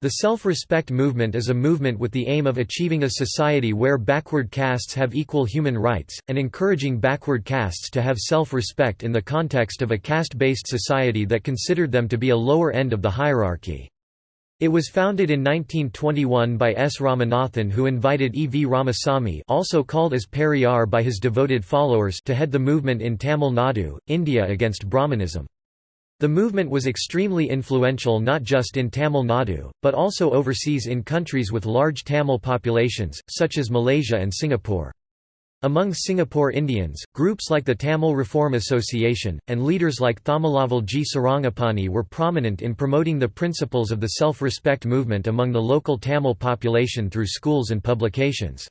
The self-respect movement is a movement with the aim of achieving a society where backward castes have equal human rights, and encouraging backward castes to have self-respect in the context of a caste-based society that considered them to be a lower end of the hierarchy. It was founded in 1921 by S. Ramanathan who invited E. V. Ramasamy also called as Periyar by his devoted followers to head the movement in Tamil Nadu, India against Brahmanism. The movement was extremely influential not just in Tamil Nadu, but also overseas in countries with large Tamil populations, such as Malaysia and Singapore. Among Singapore Indians, groups like the Tamil Reform Association, and leaders like Thamizhavel G. Sarangapani were prominent in promoting the principles of the self-respect movement among the local Tamil population through schools and publications.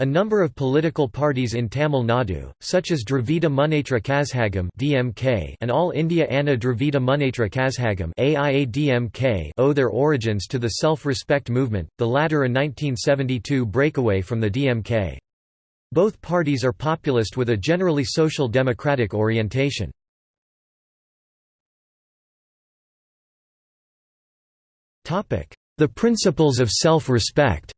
A number of political parties in Tamil Nadu, such as Dravida Munnetra Kazhagam (DMK) and All India Anna Dravida Munnetra Kazhagam (AIA-DMK), owe their origins to the self-respect movement, the latter a 1972 breakaway from the DMK. Both parties are populist with a generally social democratic orientation. The principles of self-respect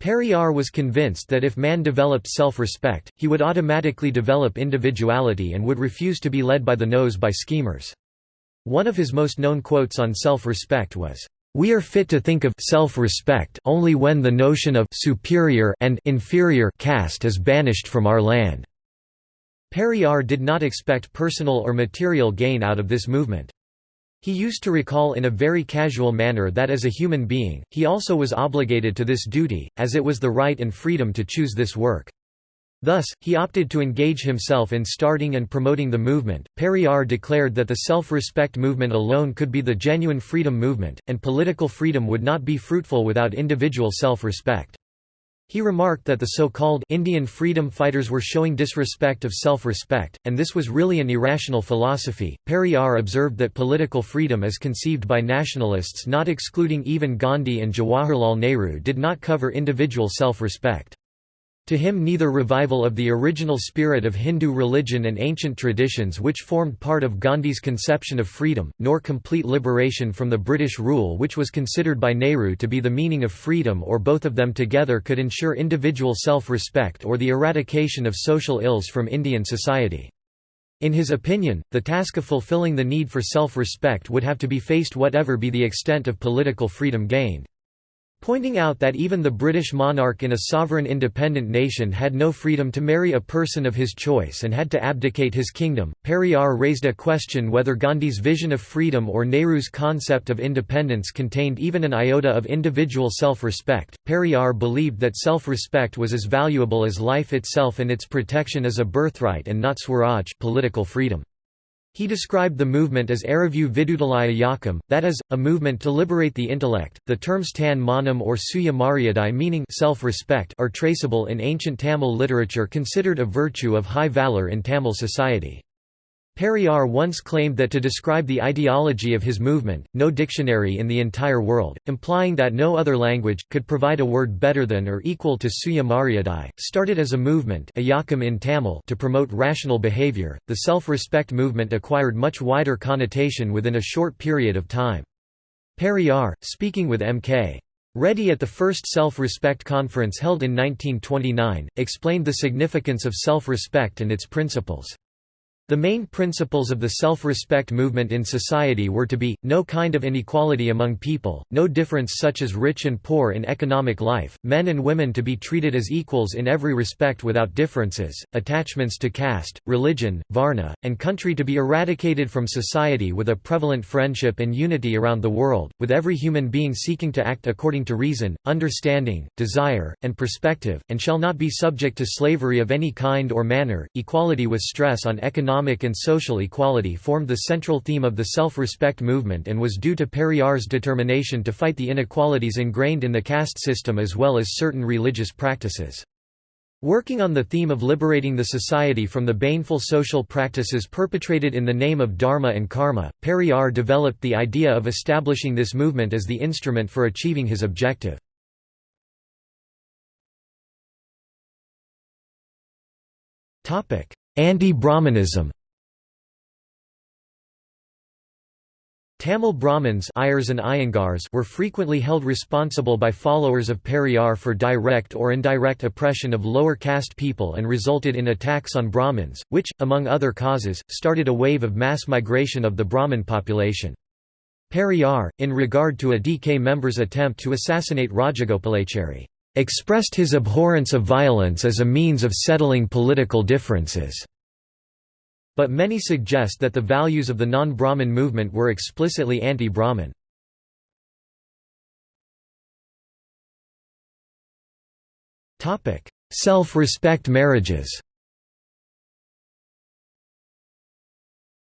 Periyar was convinced that if man developed self-respect, he would automatically develop individuality and would refuse to be led by the nose by schemers. One of his most known quotes on self-respect was, "...we are fit to think of self-respect only when the notion of superior and inferior caste is banished from our land." Periyar did not expect personal or material gain out of this movement. He used to recall in a very casual manner that as a human being, he also was obligated to this duty, as it was the right and freedom to choose this work. Thus, he opted to engage himself in starting and promoting the movement. Periyar declared that the self respect movement alone could be the genuine freedom movement, and political freedom would not be fruitful without individual self respect. He remarked that the so-called Indian freedom fighters were showing disrespect of self-respect, and this was really an irrational philosophy. Periyar observed that political freedom as conceived by nationalists not excluding even Gandhi and Jawaharlal Nehru did not cover individual self-respect. To him neither revival of the original spirit of Hindu religion and ancient traditions which formed part of Gandhi's conception of freedom, nor complete liberation from the British rule which was considered by Nehru to be the meaning of freedom or both of them together could ensure individual self-respect or the eradication of social ills from Indian society. In his opinion, the task of fulfilling the need for self-respect would have to be faced whatever be the extent of political freedom gained. Pointing out that even the British monarch in a sovereign independent nation had no freedom to marry a person of his choice and had to abdicate his kingdom, Periyar raised a question whether Gandhi's vision of freedom or Nehru's concept of independence contained even an iota of individual self-respect. Periyar believed that self-respect was as valuable as life itself and its protection as a birthright and not swaraj political freedom. He described the movement as Aravu Vidudalaya Yakam, that is, a movement to liberate the intellect. The terms tan manam or suya maryadai meaning self-respect are traceable in ancient Tamil literature considered a virtue of high valor in Tamil society. Periyar once claimed that to describe the ideology of his movement, no dictionary in the entire world, implying that no other language, could provide a word better than or equal to Suya Maryadai, started as a movement in Tamil to promote rational behavior. The self-respect movement acquired much wider connotation within a short period of time. Periyar, speaking with M.K. Reddy at the first self-respect conference held in 1929, explained the significance of self-respect and its principles. The main principles of the self-respect movement in society were to be, no kind of inequality among people, no difference such as rich and poor in economic life, men and women to be treated as equals in every respect without differences, attachments to caste, religion, varna, and country to be eradicated from society with a prevalent friendship and unity around the world, with every human being seeking to act according to reason, understanding, desire, and perspective, and shall not be subject to slavery of any kind or manner, equality with stress on economic economic and social equality formed the central theme of the self-respect movement and was due to Periyar's determination to fight the inequalities ingrained in the caste system as well as certain religious practices. Working on the theme of liberating the society from the baneful social practices perpetrated in the name of Dharma and Karma, Periyar developed the idea of establishing this movement as the instrument for achieving his objective. Anti-Brahmanism Tamil Brahmins and Iyengars were frequently held responsible by followers of Periyar for direct or indirect oppression of lower caste people and resulted in attacks on Brahmins, which, among other causes, started a wave of mass migration of the Brahmin population. Periyar, in regard to a DK member's attempt to assassinate Rajagopalachari, expressed his abhorrence of violence as a means of settling political differences. But many suggest that the values of the non-Brahmin movement were explicitly anti-Brahmin. Self-respect marriages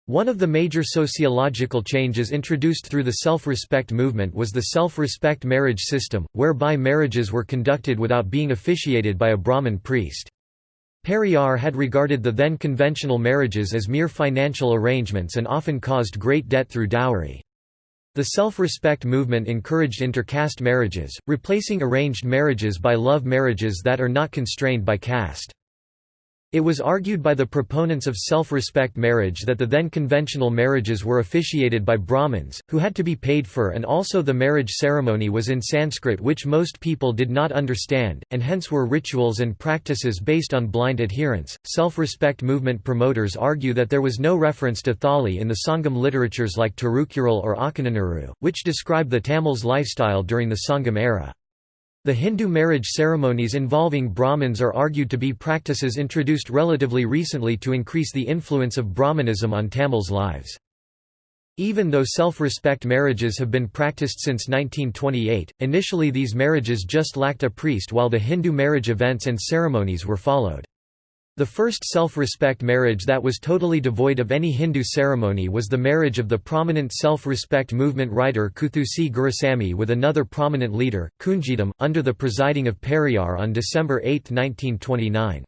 One of the major sociological changes introduced through the self-respect movement was the self-respect marriage system, whereby marriages were conducted without being officiated by a Brahmin priest. Periyar had regarded the then conventional marriages as mere financial arrangements and often caused great debt through dowry. The self-respect movement encouraged intercaste marriages, replacing arranged marriages by love marriages that are not constrained by caste. It was argued by the proponents of self-respect marriage that the then conventional marriages were officiated by Brahmins, who had to be paid for and also the marriage ceremony was in Sanskrit which most people did not understand, and hence were rituals and practices based on blind adherence. Self-respect movement promoters argue that there was no reference to thali in the Sangam literatures like Tirukkural or Akananuru, which describe the Tamils' lifestyle during the Sangam era. The Hindu marriage ceremonies involving Brahmins are argued to be practices introduced relatively recently to increase the influence of Brahmanism on Tamils' lives. Even though self-respect marriages have been practiced since 1928, initially these marriages just lacked a priest while the Hindu marriage events and ceremonies were followed. The first self-respect marriage that was totally devoid of any Hindu ceremony was the marriage of the prominent self-respect movement writer Kuthoosi Gurusamy with another prominent leader, Kunjitham, under the presiding of Periyar on December 8, 1929.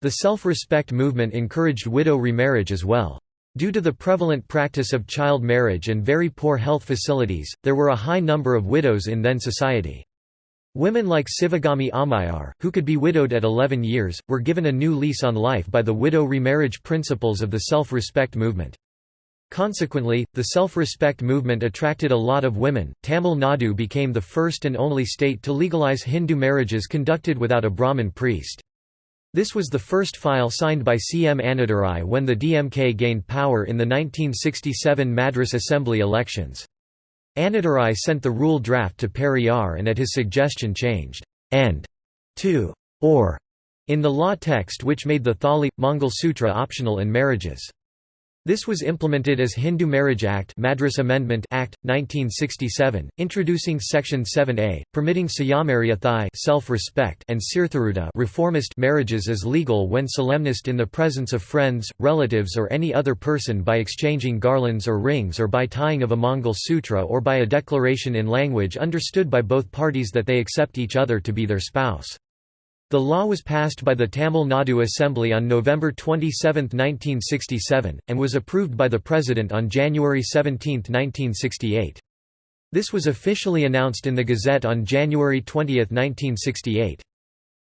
The self-respect movement encouraged widow remarriage as well. Due to the prevalent practice of child marriage and very poor health facilities, there were a high number of widows in then society. Women like Sivagami Amayar, who could be widowed at 11 years, were given a new lease on life by the widow remarriage principles of the self-respect movement. Consequently, the self-respect movement attracted a lot of women. Tamil Nadu became the first and only state to legalize Hindu marriages conducted without a Brahmin priest. This was the first file signed by CM Annadurai when the DMK gained power in the 1967 Madras Assembly elections. Annadurai sent the rule draft to Periyar and at his suggestion changed and to or in the law text which made the Thali Mangal Sutra optional in marriages. This was implemented as Hindu Marriage Act Madras Amendment Act, 1967, introducing Section 7a, permitting Sayamariyathai self-respect and Sirtharuda reformist marriages as legal when solemnized in the presence of friends, relatives or any other person by exchanging garlands or rings or by tying of a Mangal Sutra or by a declaration in language understood by both parties that they accept each other to be their spouse. The law was passed by the Tamil Nadu Assembly on November 27, 1967, and was approved by the President on January 17, 1968. This was officially announced in the Gazette on January 20, 1968.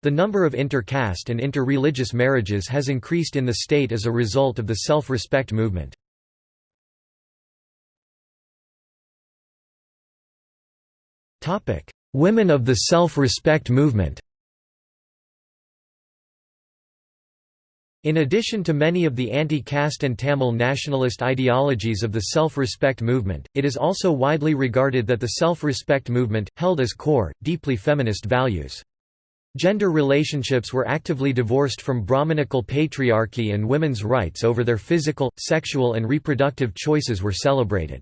The number of inter-caste and inter-religious marriages has increased in the state as a result of the self-respect movement. Women of the self-respect movement In addition to many of the anti-caste and Tamil nationalist ideologies of the self-respect movement, it is also widely regarded that the self-respect movement, held as core, deeply feminist values. Gender relationships were actively divorced from Brahmanical patriarchy and women's rights over their physical, sexual and reproductive choices were celebrated.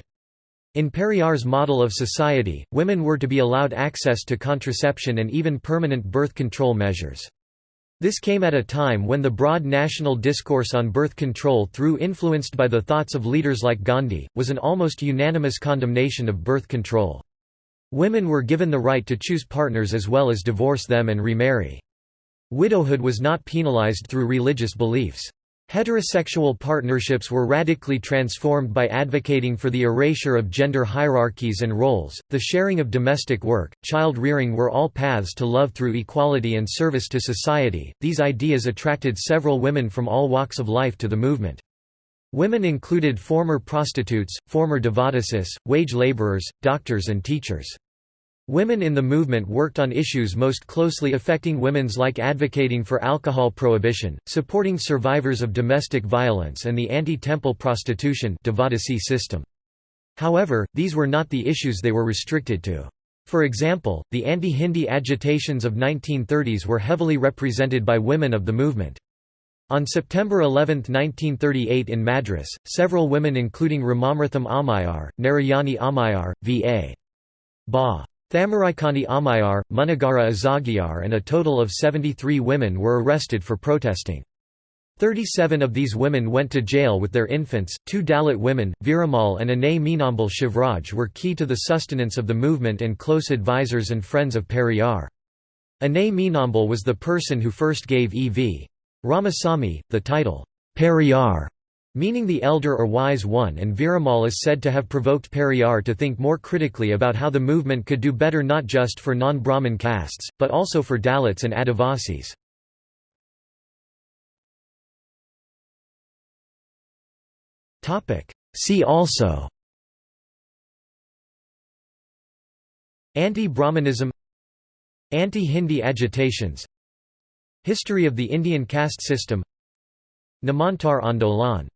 In Periyar's model of society, women were to be allowed access to contraception and even permanent birth control measures. This came at a time when the broad national discourse on birth control through influenced by the thoughts of leaders like Gandhi, was an almost unanimous condemnation of birth control. Women were given the right to choose partners as well as divorce them and remarry. Widowhood was not penalized through religious beliefs. Heterosexual partnerships were radically transformed by advocating for the erasure of gender hierarchies and roles, the sharing of domestic work, child rearing were all paths to love through equality and service to society. These ideas attracted several women from all walks of life to the movement. Women included former prostitutes, former devadasis, wage laborers, doctors and teachers. Women in the movement worked on issues most closely affecting women's like advocating for alcohol prohibition, supporting survivors of domestic violence and the anti-temple prostitution system. However, these were not the issues they were restricted to. For example, the anti-Hindi agitations of 1930s were heavily represented by women of the movement. On September 11, 1938 in Madras, several women including Ramamirtham Ammayar, Narayani Ammayar, V.A. Ba. Thamaraikani Ammayar, Munagara Azagyar and a total of 73 women were arrested for protesting. 37 of these women went to jail with their infants. Two Dalit women, Viramal and Annai Meenambal Shivraj, were key to the sustenance of the movement and close advisors and friends of Periyar. Annai Meenambal was the person who first gave E.V. Ramasamy the title, Periyar, meaning the elder or wise one and Viramal is said to have provoked Periyar to think more critically about how the movement could do better not just for non-Brahmin castes, but also for Dalits and Adivasis. See also Anti-Brahmanism Anti-Hindi agitations History of the Indian caste system Namantar Andolan